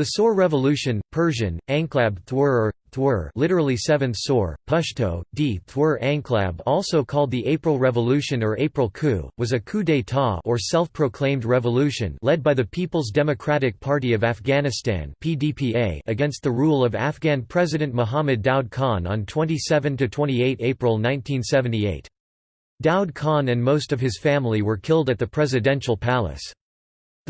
The Saur Revolution, Persian, Anklab Thwur Thwur literally 7th Saur, Pashto, d Thwur Anklab also called the April Revolution or April Coup, was a coup d'état or self-proclaimed revolution led by the People's Democratic Party of Afghanistan PDPA against the rule of Afghan President Muhammad Daud Khan on 27–28 April 1978. Daud Khan and most of his family were killed at the presidential palace.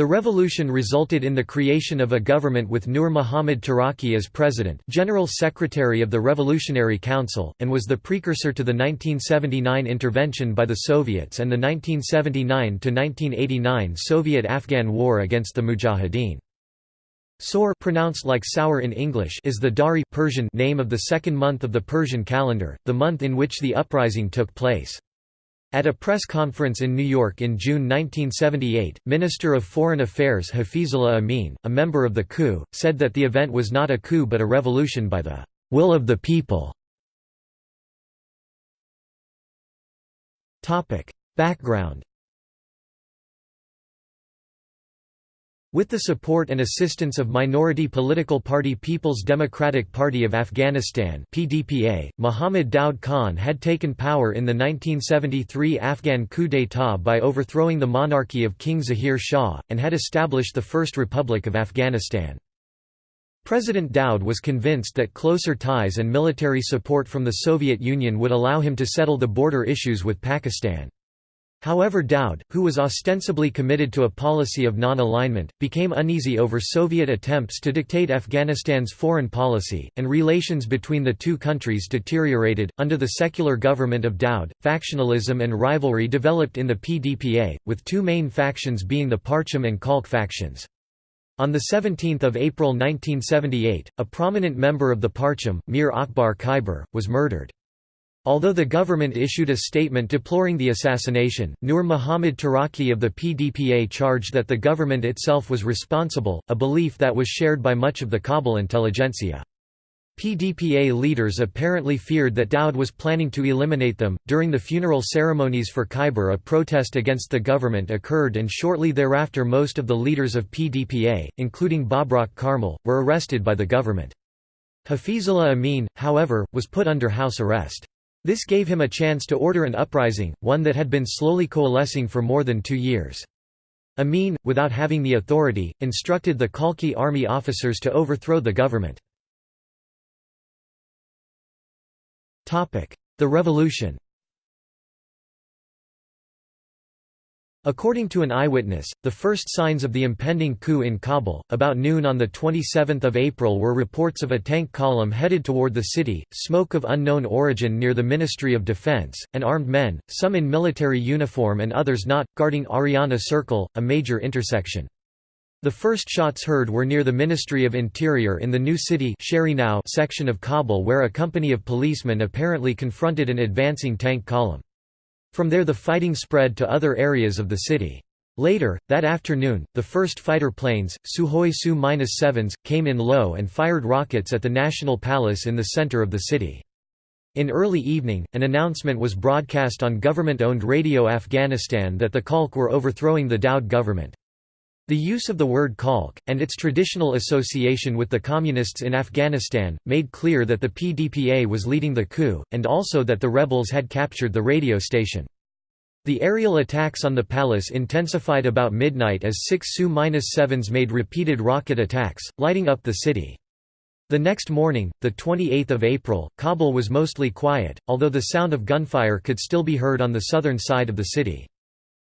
The revolution resulted in the creation of a government with Nur Muhammad Taraki as president General Secretary of the Revolutionary Council, and was the precursor to the 1979 intervention by the Soviets and the 1979–1989 Soviet-Afghan War against the Mujahideen. Saur pronounced like sour in English is the Dari Persian name of the second month of the Persian calendar, the month in which the uprising took place. At a press conference in New York in June 1978, Minister of Foreign Affairs Hafizullah Amin, a member of the coup, said that the event was not a coup but a revolution by the will of the people. Background With the support and assistance of minority political party People's Democratic Party of Afghanistan PDPA, Muhammad Daud Khan had taken power in the 1973 Afghan coup d'état by overthrowing the monarchy of King Zahir Shah, and had established the First Republic of Afghanistan. President Daud was convinced that closer ties and military support from the Soviet Union would allow him to settle the border issues with Pakistan. However Daud, who was ostensibly committed to a policy of non-alignment, became uneasy over Soviet attempts to dictate Afghanistan's foreign policy, and relations between the two countries deteriorated. Under the secular government of Daud, factionalism and rivalry developed in the PDPA, with two main factions being the Parcham and Khalq factions. On 17 April 1978, a prominent member of the Parcham, Mir Akbar Khyber, was murdered. Although the government issued a statement deploring the assassination, Nur Muhammad Taraki of the PDPA charged that the government itself was responsible, a belief that was shared by much of the Kabul intelligentsia. PDPA leaders apparently feared that Daud was planning to eliminate them. During the funeral ceremonies for Khyber, a protest against the government occurred, and shortly thereafter, most of the leaders of PDPA, including Babrak Karmal, were arrested by the government. Hafizullah Amin, however, was put under house arrest. This gave him a chance to order an uprising, one that had been slowly coalescing for more than two years. Amin, without having the authority, instructed the Khalqi army officers to overthrow the government. The revolution According to an eyewitness, the first signs of the impending coup in Kabul, about noon on 27 April were reports of a tank column headed toward the city, smoke of unknown origin near the Ministry of Defense, and armed men, some in military uniform and others not, guarding Ariana Circle, a major intersection. The first shots heard were near the Ministry of Interior in the new city section of Kabul where a company of policemen apparently confronted an advancing tank column. From there the fighting spread to other areas of the city. Later, that afternoon, the first fighter planes, Sukhoi Su-7s, came in low and fired rockets at the National Palace in the center of the city. In early evening, an announcement was broadcast on government-owned Radio Afghanistan that the Khalq were overthrowing the Daud government. The use of the word Khalq, and its traditional association with the Communists in Afghanistan, made clear that the PDPA was leading the coup, and also that the rebels had captured the radio station. The aerial attacks on the palace intensified about midnight as six Su-7s made repeated rocket attacks, lighting up the city. The next morning, 28 April, Kabul was mostly quiet, although the sound of gunfire could still be heard on the southern side of the city.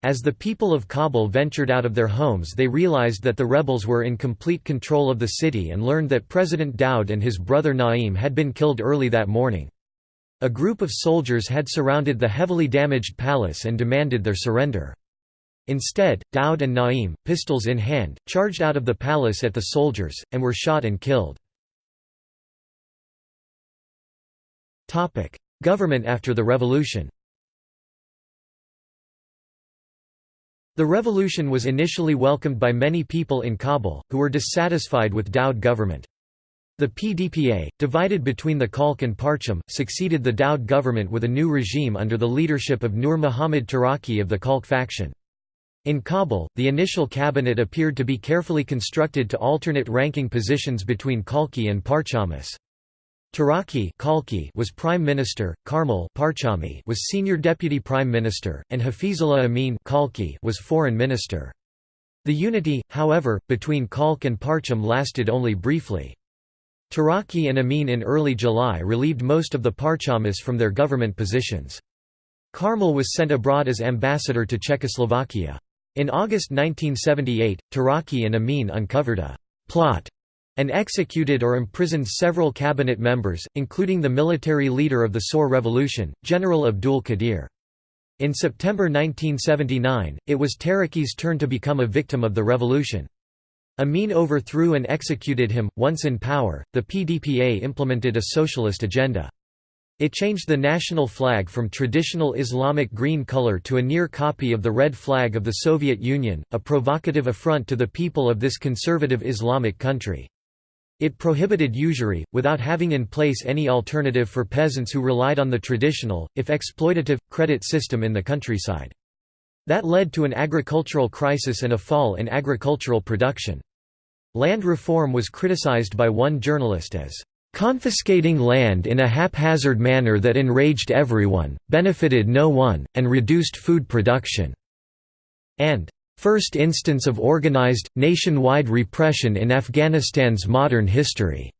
As the people of Kabul ventured out of their homes they realized that the rebels were in complete control of the city and learned that President Daud and his brother Naim had been killed early that morning. A group of soldiers had surrounded the heavily damaged palace and demanded their surrender. Instead, Daud and Naim, pistols in hand, charged out of the palace at the soldiers, and were shot and killed. Government after the revolution The revolution was initially welcomed by many people in Kabul, who were dissatisfied with Daud government. The PDPA, divided between the Khalq and Parcham, succeeded the Daud government with a new regime under the leadership of Nur Muhammad Taraki of the Khalq faction. In Kabul, the initial cabinet appeared to be carefully constructed to alternate ranking positions between Khalqi and Parchamis. Taraki Khalqi was prime minister, Karmal was senior deputy prime minister, and Hafizullah Amin Khalqi was foreign minister. The unity, however, between Khalq and Parcham lasted only briefly. Taraki and Amin in early July relieved most of the Parchamis from their government positions. Karmal was sent abroad as ambassador to Czechoslovakia. In August 1978, Taraki and Amin uncovered a «plot» and executed or imprisoned several cabinet members, including the military leader of the Saur Revolution, General Abdul Qadir. In September 1979, it was Taraki's turn to become a victim of the revolution. Amin overthrew and executed him. Once in power, the PDPA implemented a socialist agenda. It changed the national flag from traditional Islamic green color to a near copy of the red flag of the Soviet Union, a provocative affront to the people of this conservative Islamic country. It prohibited usury, without having in place any alternative for peasants who relied on the traditional, if exploitative, credit system in the countryside. That led to an agricultural crisis and a fall in agricultural production. Land reform was criticized by one journalist as confiscating land in a haphazard manner that enraged everyone, benefited no one, and reduced food production", and first instance of organized, nationwide repression in Afghanistan's modern history.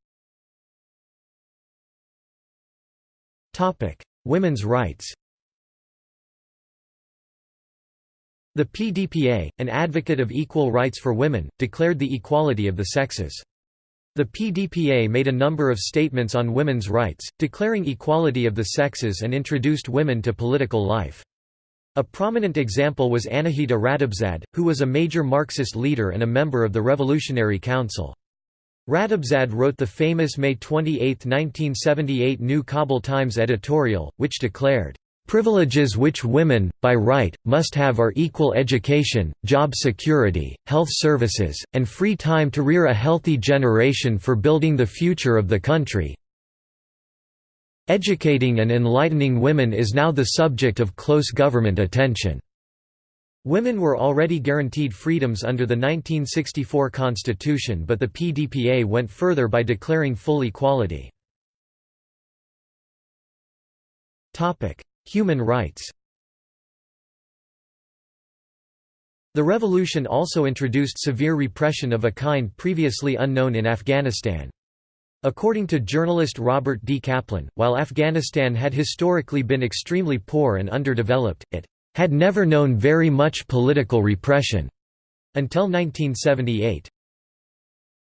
Women's rights The PDPA, an advocate of equal rights for women, declared the equality of the sexes. The PDPA made a number of statements on women's rights, declaring equality of the sexes and introduced women to political life. A prominent example was Anahita Ratebzad, who was a major Marxist leader and a member of the Revolutionary Council. Ratebzad wrote the famous May 28, 1978 New Kabul Times editorial, which declared, Privileges which women, by right, must have are equal education, job security, health services, and free time to rear a healthy generation for building the future of the country. Educating and enlightening women is now the subject of close government attention. Women were already guaranteed freedoms under the 1964 Constitution but the PDPA went further by declaring full equality. Human rights The revolution also introduced severe repression of a kind previously unknown in Afghanistan. According to journalist Robert D. Kaplan, while Afghanistan had historically been extremely poor and underdeveloped, it had never known very much political repression until 1978.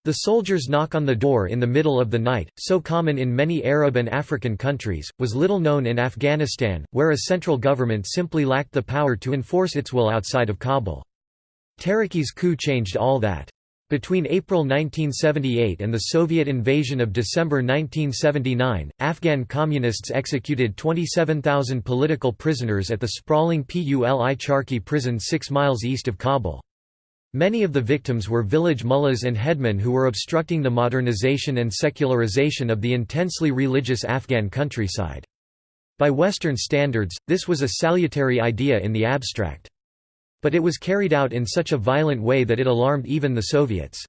The soldiers' knock on the door in the middle of the night, so common in many Arab and African countries, was little known in Afghanistan, where a central government simply lacked the power to enforce its will outside of Kabul. Taraki's coup changed all that. Between April 1978 and the Soviet invasion of December 1979, Afghan communists executed 27,000 political prisoners at the sprawling Pul-i Charki prison six miles east of Kabul. Many of the victims were village mullahs and headmen who were obstructing the modernization and secularization of the intensely religious Afghan countryside. By Western standards, this was a salutary idea in the abstract. But it was carried out in such a violent way that it alarmed even the Soviets.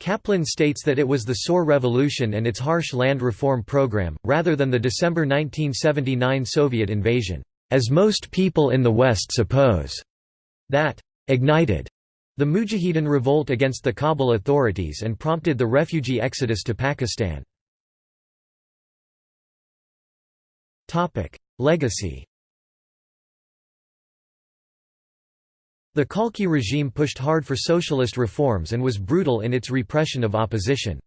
Kaplan states that it was the Saur Revolution and its harsh land reform program, rather than the December 1979 Soviet invasion, as most people in the West suppose, that ignited the Mujahideen revolt against the Kabul authorities and prompted the refugee exodus to Pakistan. Legacy The Khalqi regime pushed hard for socialist reforms and was brutal in its repression of opposition.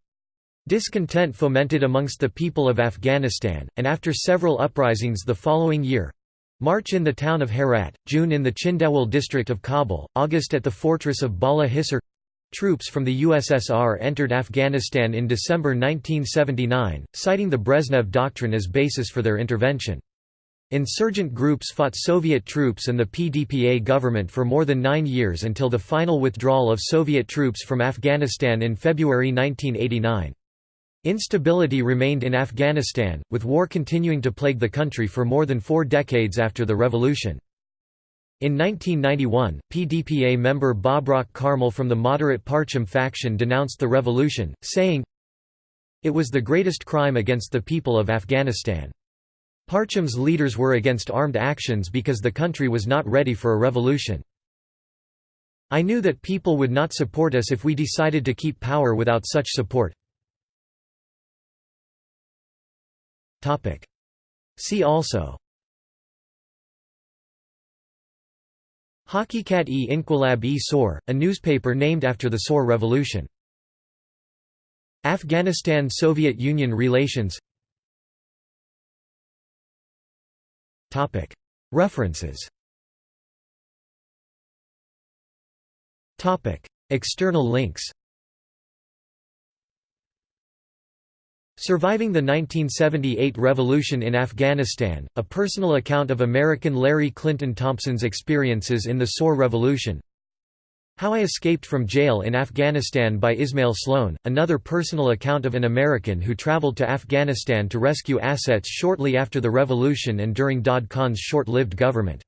Discontent fomented amongst the people of Afghanistan, and after several uprisings the following year, March in the town of Herat, June in the Chindawol district of Kabul, August at the fortress of Bala Hisar. Troops from the USSR entered Afghanistan in December 1979, citing the Brezhnev Doctrine as basis for their intervention. Insurgent groups fought Soviet troops and the PDPA government for more than nine years until the final withdrawal of Soviet troops from Afghanistan in February 1989. Instability remained in Afghanistan, with war continuing to plague the country for more than four decades after the revolution. In 1991, PDPA member Babrak Karmal from the moderate Parcham faction denounced the revolution, saying, It was the greatest crime against the people of Afghanistan. Parcham's leaders were against armed actions because the country was not ready for a revolution. I knew that people would not support us if we decided to keep power without such support. See also Haqiqat-e-Inquilab-e Sor, a newspaper named after the Saur Revolution. Afghanistan–Soviet Union relations References. External links. Surviving the 1978 Revolution in Afghanistan, a personal account of American Larry Clinton Thompson's experiences in the Saur Revolution How I Escaped from Jail in Afghanistan by Ismail Sloan, another personal account of an American who traveled to Afghanistan to rescue assets shortly after the revolution and during Daud Khan's short-lived government